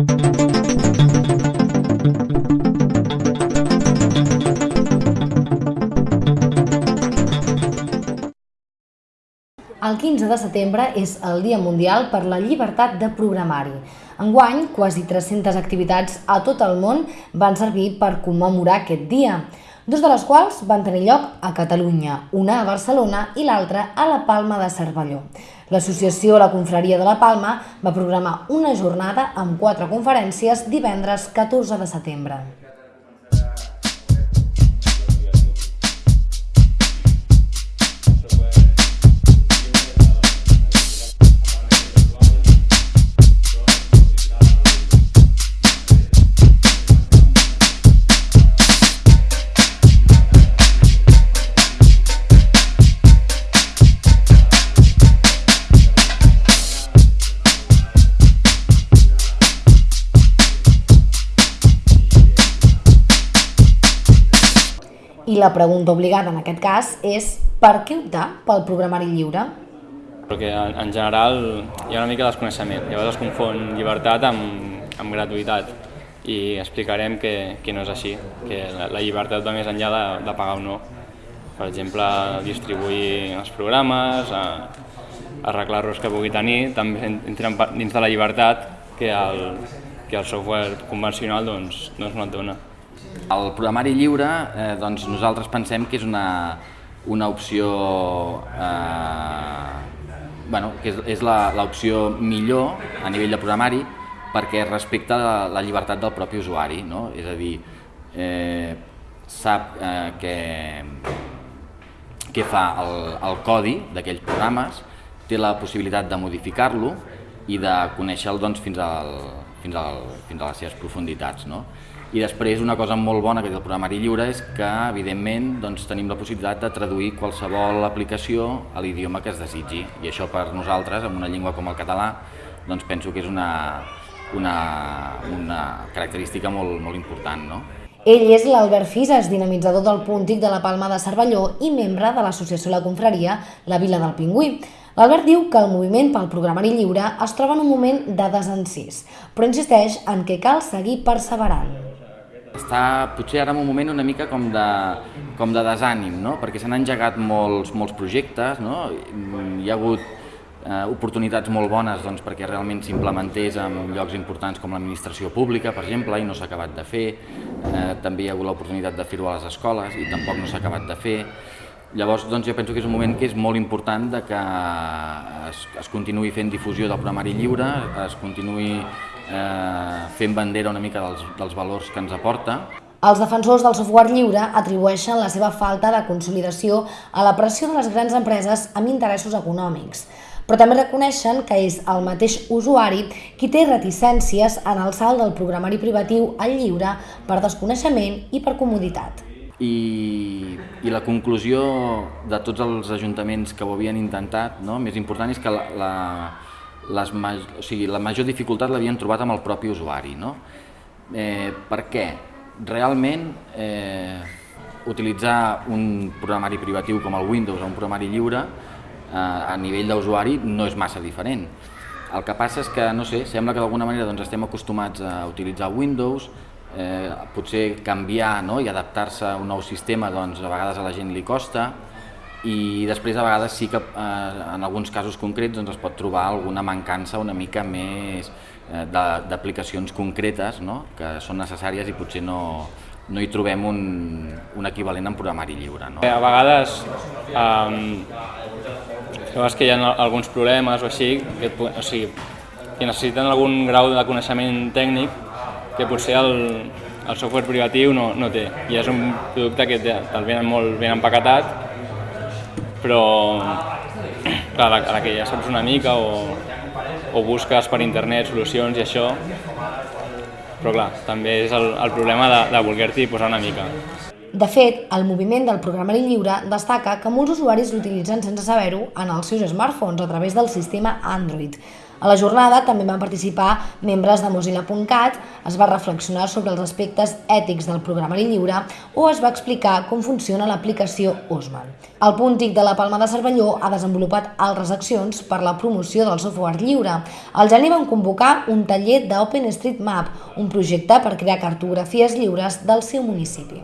El 15 de setembre és el Dia Mundial per la Llibertat de Programari. Enguany, quasi 300 activitats a tot el món van servir per commemorar aquest dia, dos de les quals van tenir lloc a Catalunya, una a Barcelona i l'altra a la Palma de Cervelló. L'associació La Confraria de la Palma va programar una jornada amb quatre conferències divendres 14 de setembre. La pregunta obligada en aquest cas és per què optar pel programari lliure? Perquè en, en general hi ha una mica de desconeixement, llavors es confon llibertat amb, amb gratuïtat i explicarem que, que no és així, que la, la llibertat va més enllà de, de pagar o no. Per exemple, distribuir els programes, arreglar-los que pugui tenir, també entren dins de la llibertat que el, que el software convencional doncs, doncs no et dona. El programari lliure, eh, doncs nosaltres pensem que és una, una opció, eh, bueno, que és, és l'opció millor a nivell de programari perquè respecta la, la llibertat del propi usuari, no? és a dir, eh, sap eh, que, què fa el, el codi d'aquells programes, té la possibilitat de modificar-lo i de conèixer-lo doncs, fins, al, fins, al, fins a les seves profunditats. No? I després una cosa molt bona que té el programari lliure és que evidentment doncs, tenim la possibilitat de traduir qualsevol aplicació a l'idioma que es desitgi i això per nosaltres, en una llengua com el català, doncs penso que és una, una, una característica molt, molt important. No? Ell és l'Albert Fisas, dinamitzador del Puntic de la Palma de Cervelló i membre de l'associació La Confraria, la Vila del Pingüí. L'Albert diu que el moviment pel programari lliure es troba en un moment de desencís, però insisteix en que cal seguir perseverant. Està potser ara en un moment una mica com de, com de desànim, no? perquè s'han engegat molts, molts projectes, no? hi ha hagut eh, oportunitats molt bones doncs, perquè realment s'implementés en llocs importants com l'administració pública, per exemple, i no s'ha acabat de fer. Eh, també hi ha hagut l'oportunitat de fer-ho a les escoles i tampoc no s'ha acabat de fer. Llavors, doncs, jo penso que és un moment que és molt important de que es, es continuï fent difusió del programari lliure, es continuï eh, fent bandera una mica dels, dels valors que ens aporta. Els defensors del software lliure atribueixen la seva falta de consolidació a la pressió de les grans empreses amb interessos econòmics, però també reconeixen que és el mateix usuari qui té reticències en el salt del programari privatiu al lliure per desconeixement i per comoditat. I, i la conclusió de tots els ajuntaments que ho havien intentat, no? més important és que la, la, les, o sigui, la major dificultat l'havien trobat amb el propi usuari. No? Eh, per què? Realment eh, utilitzar un programari privatiu com el Windows o un programari lliure a nivell d'usuari no és massa diferent. El que passa és que, no sé, sembla que d'alguna manera doncs, estem acostumats a utilitzar Windows, eh, potser canviar no? i adaptar-se a un nou sistema doncs, a vegades a la gent li costa, i després a vegades sí que eh, en alguns casos concrets doncs, es pot trobar alguna mancança una mica més eh, d'aplicacions concretes no? que són necessàries i potser no, no hi trobem un, un equivalent en programari lliure. No? A vegades um, veus que hi ha alguns problemes o així, que, o sigui, que necessiten algun grau de coneixement tècnic que potser el, el software privatiu no, no té. I és un producte que te'l venen molt ben empaquetat però clar, a la que ja saps una mica o, o busques per internet solucions i això, però clar, també és el, el problema de, de voler-t'hi posar una mica. De fet, el moviment del programari lliure destaca que molts usuaris l'utilitzen sense saber-ho en els seus smartphones a través del sistema Android. A la jornada també van participar membres de Mozilla.cat, es va reflexionar sobre els aspectes ètics del programari lliure o es va explicar com funciona l'aplicació Osman. El Puntic de la Palma de Cervelló ha desenvolupat altres accions per la promoció del software lliure. Al gener van convocar un taller d'OpenStreetMap, un projecte per crear cartografies lliures del seu municipi.